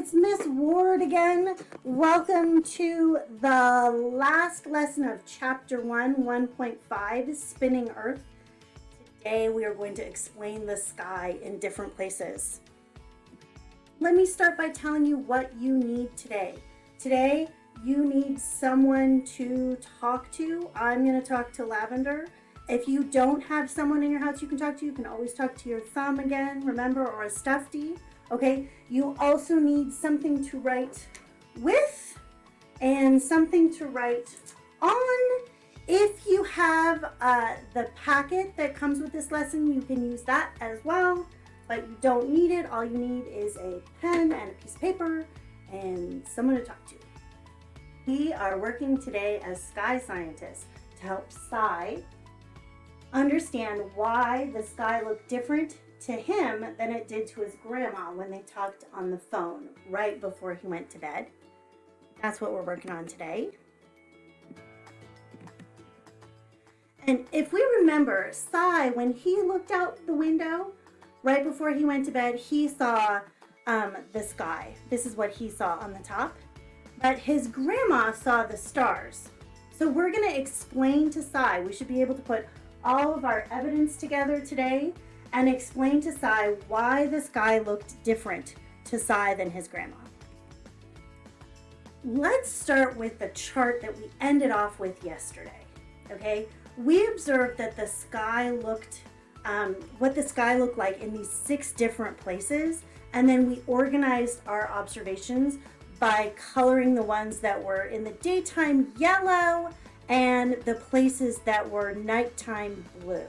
it's Miss Ward again. Welcome to the last lesson of Chapter 1, 1.5, Spinning Earth. Today we are going to explain the sky in different places. Let me start by telling you what you need today. Today, you need someone to talk to. I'm going to talk to Lavender. If you don't have someone in your house you can talk to, you can always talk to your thumb again, remember, or a stuffy. Okay, you also need something to write with and something to write on. If you have uh, the packet that comes with this lesson, you can use that as well, but you don't need it. All you need is a pen and a piece of paper and someone to talk to. We are working today as sky scientists to help Sai understand why the sky looked different to him than it did to his grandma when they talked on the phone right before he went to bed. That's what we're working on today. And if we remember, Sai, when he looked out the window right before he went to bed, he saw um, the sky. This is what he saw on the top. But his grandma saw the stars. So we're going to explain to Sai. We should be able to put all of our evidence together today and explain to Sai why the sky looked different to Sai than his grandma. Let's start with the chart that we ended off with yesterday, okay? We observed that the sky looked, um, what the sky looked like in these six different places, and then we organized our observations by coloring the ones that were in the daytime yellow and the places that were nighttime blue.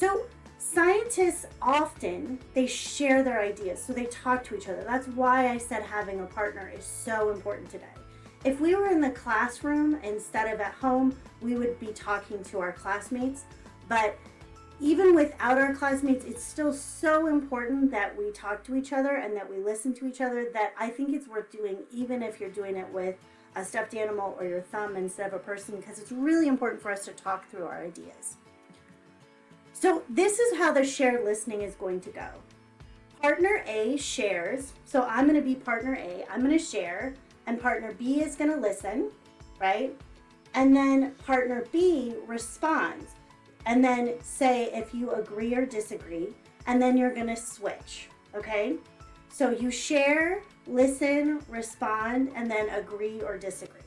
So scientists often, they share their ideas, so they talk to each other. That's why I said having a partner is so important today. If we were in the classroom instead of at home, we would be talking to our classmates. But even without our classmates, it's still so important that we talk to each other and that we listen to each other that I think it's worth doing even if you're doing it with a stuffed animal or your thumb instead of a person because it's really important for us to talk through our ideas. So this is how the shared listening is going to go. Partner A shares, so I'm going to be partner A, I'm going to share, and partner B is going to listen, right? And then partner B responds, and then say if you agree or disagree, and then you're going to switch, okay? So you share, listen, respond, and then agree or disagree.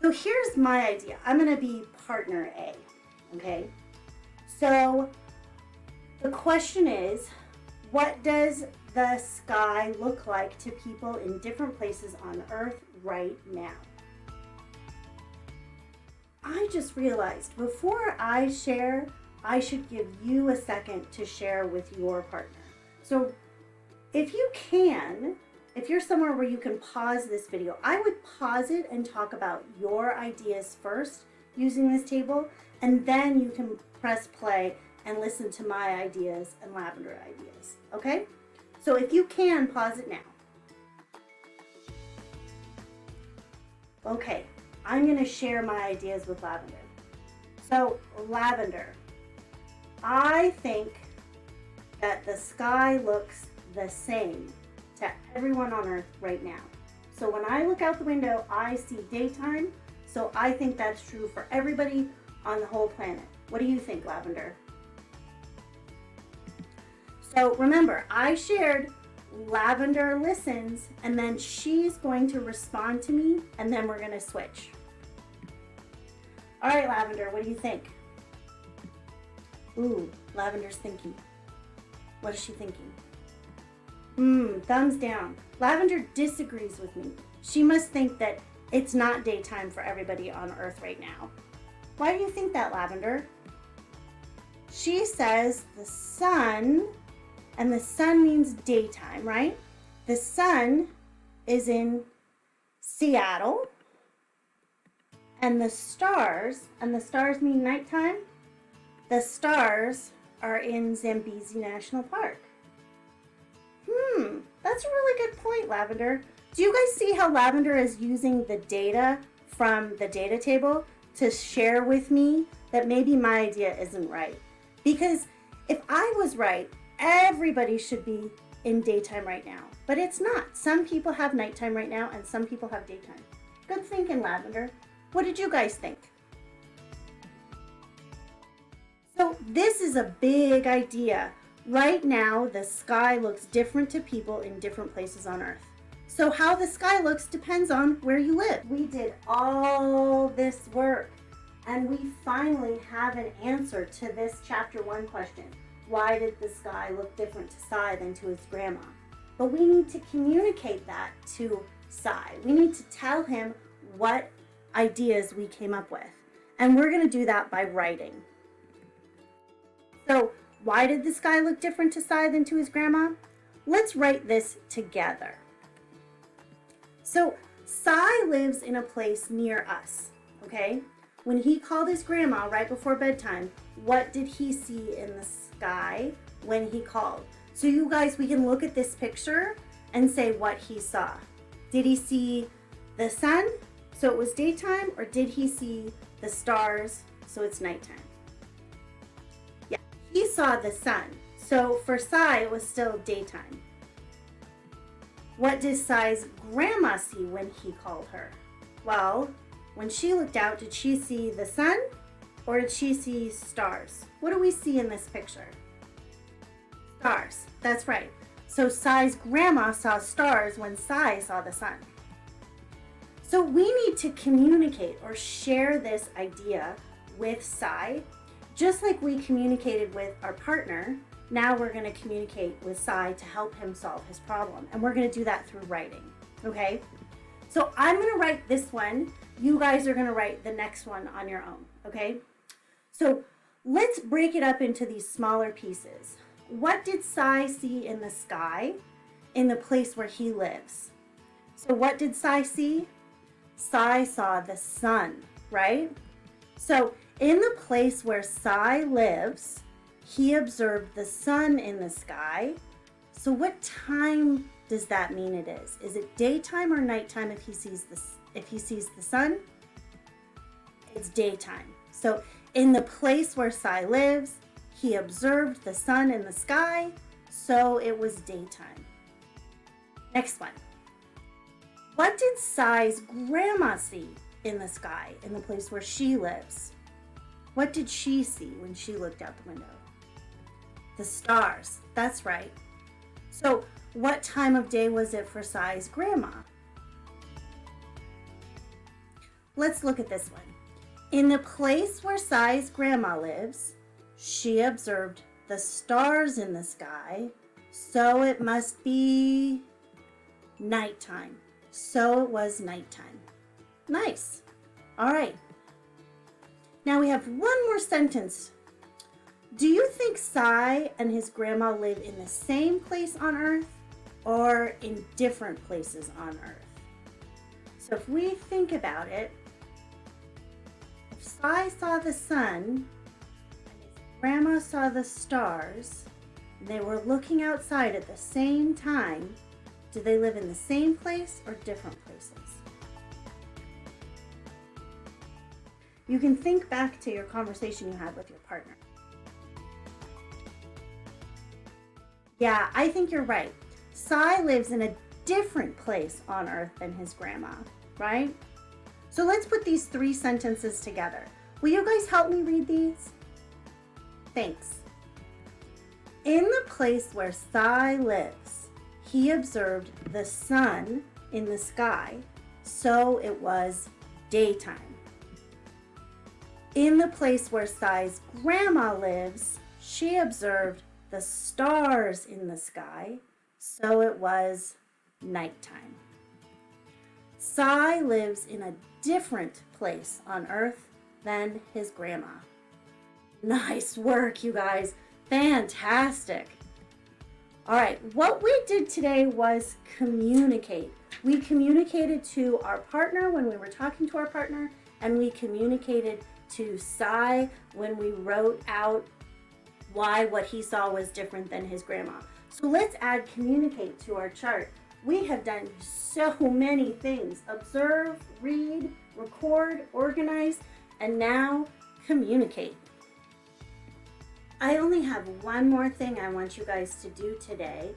So here's my idea. I'm going to be partner A, okay? So the question is, what does the sky look like to people in different places on Earth right now? I just realized before I share, I should give you a second to share with your partner. So if you can, if you're somewhere where you can pause this video, I would pause it and talk about your ideas first using this table, and then you can press play and listen to my ideas and lavender ideas, okay? So if you can, pause it now. Okay, I'm gonna share my ideas with Lavender. So Lavender, I think that the sky looks the same to everyone on earth right now. So when I look out the window, I see daytime. So I think that's true for everybody on the whole planet. What do you think, Lavender? So remember, I shared Lavender listens and then she's going to respond to me and then we're going to switch. All right, Lavender, what do you think? Ooh, Lavender's thinking. What is she thinking? Hmm, thumbs down. Lavender disagrees with me. She must think that it's not daytime for everybody on Earth right now. Why do you think that, Lavender? She says the sun, and the sun means daytime, right? The sun is in Seattle, and the stars, and the stars mean nighttime, the stars are in Zambezi National Park. Hmm, that's a really good point, Lavender. Do you guys see how Lavender is using the data from the data table to share with me that maybe my idea isn't right? Because if I was right, everybody should be in daytime right now, but it's not. Some people have nighttime right now and some people have daytime. Good thinking, Lavender. What did you guys think? So this is a big idea. Right now, the sky looks different to people in different places on Earth. So how the sky looks depends on where you live. We did all this work and we finally have an answer to this chapter one question. Why did the sky look different to Sai than to his grandma? But we need to communicate that to Sai. We need to tell him what ideas we came up with. And we're going to do that by writing. So why did the sky look different to Sai than to his grandma? Let's write this together. So Sai lives in a place near us, okay? When he called his grandma right before bedtime, what did he see in the sky when he called? So you guys, we can look at this picture and say what he saw. Did he see the sun, so it was daytime, or did he see the stars, so it's nighttime? Yeah, he saw the sun. So for Sai, it was still daytime. What did Sai's grandma see when he called her? Well, when she looked out, did she see the sun or did she see stars? What do we see in this picture? Stars, that's right. So Sai's grandma saw stars when Sai saw the sun. So we need to communicate or share this idea with Sai, just like we communicated with our partner. Now we're going to communicate with Sai to help him solve his problem. And we're going to do that through writing. Okay? So I'm going to write this one. You guys are going to write the next one on your own. Okay? So let's break it up into these smaller pieces. What did Sai see in the sky in the place where he lives? So what did Sai see? Sai saw the sun, right? So in the place where Sai lives, he observed the sun in the sky. So what time does that mean it is? Is it daytime or nighttime if he sees the, if he sees the sun? It's daytime. So in the place where Sai lives, he observed the sun in the sky, so it was daytime. Next one. What did Sai's grandma see in the sky in the place where she lives? What did she see when she looked out the window? The stars, that's right. So what time of day was it for Sai's grandma? Let's look at this one. In the place where Sai's grandma lives, she observed the stars in the sky, so it must be nighttime. So it was nighttime. Nice. All right. Now we have one more sentence. Do you think Sai and his grandma live in the same place on Earth or in different places on Earth? So if we think about it, if Sai saw the sun and his grandma saw the stars, and they were looking outside at the same time, do they live in the same place or different places? You can think back to your conversation you had with your partner. Yeah, I think you're right. Sai lives in a different place on earth than his grandma, right? So let's put these three sentences together. Will you guys help me read these? Thanks. In the place where Sai lives, he observed the sun in the sky, so it was daytime. In the place where Sai's grandma lives, she observed the stars in the sky, so it was nighttime. Sai lives in a different place on earth than his grandma. Nice work, you guys. Fantastic. All right, what we did today was communicate. We communicated to our partner when we were talking to our partner, and we communicated to Sai when we wrote out why what he saw was different than his grandma. So let's add communicate to our chart. We have done so many things. Observe, read, record, organize, and now communicate. I only have one more thing I want you guys to do today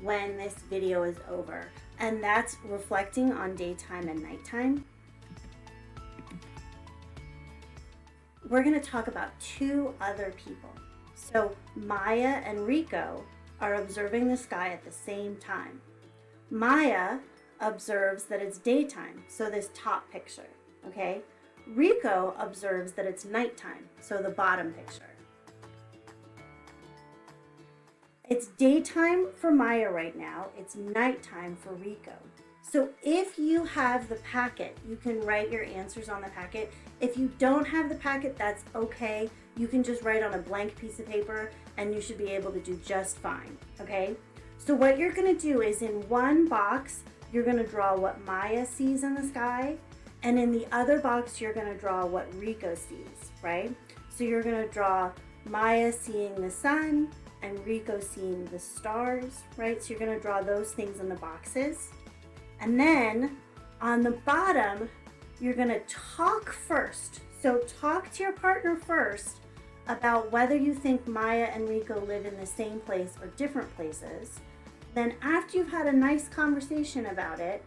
when this video is over, and that's reflecting on daytime and nighttime. We're going to talk about two other people. So Maya and Rico are observing the sky at the same time. Maya observes that it's daytime, so this top picture, okay? Rico observes that it's nighttime, so the bottom picture. It's daytime for Maya right now. It's nighttime for Rico. So if you have the packet, you can write your answers on the packet. If you don't have the packet, that's okay. You can just write on a blank piece of paper and you should be able to do just fine, okay? So what you're gonna do is in one box, you're gonna draw what Maya sees in the sky, and in the other box, you're gonna draw what Rico sees, right? So you're gonna draw Maya seeing the sun, and Rico seeing the stars, right? So you're gonna draw those things in the boxes. And then on the bottom, you're gonna talk first. So talk to your partner first about whether you think Maya and Rico live in the same place or different places. Then after you've had a nice conversation about it,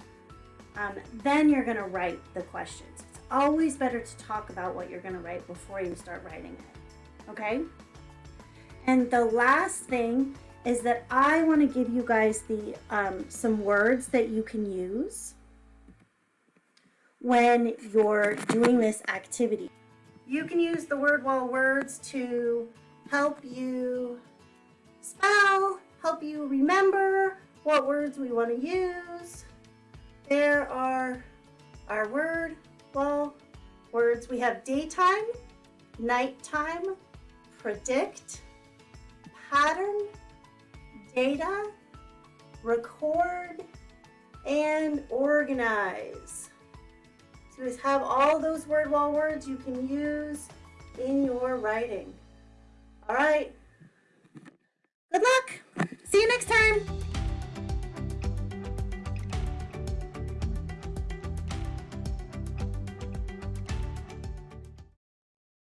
um, then you're gonna write the questions. It's always better to talk about what you're gonna write before you start writing it, okay? And the last thing is that I want to give you guys the um, some words that you can use when you're doing this activity. You can use the word wall words to help you spell, help you remember what words we want to use. There are our word wall words. We have daytime, nighttime, predict, pattern, data, record, and organize. Just have all those word wall words you can use in your writing. All right. Good luck. See you next time.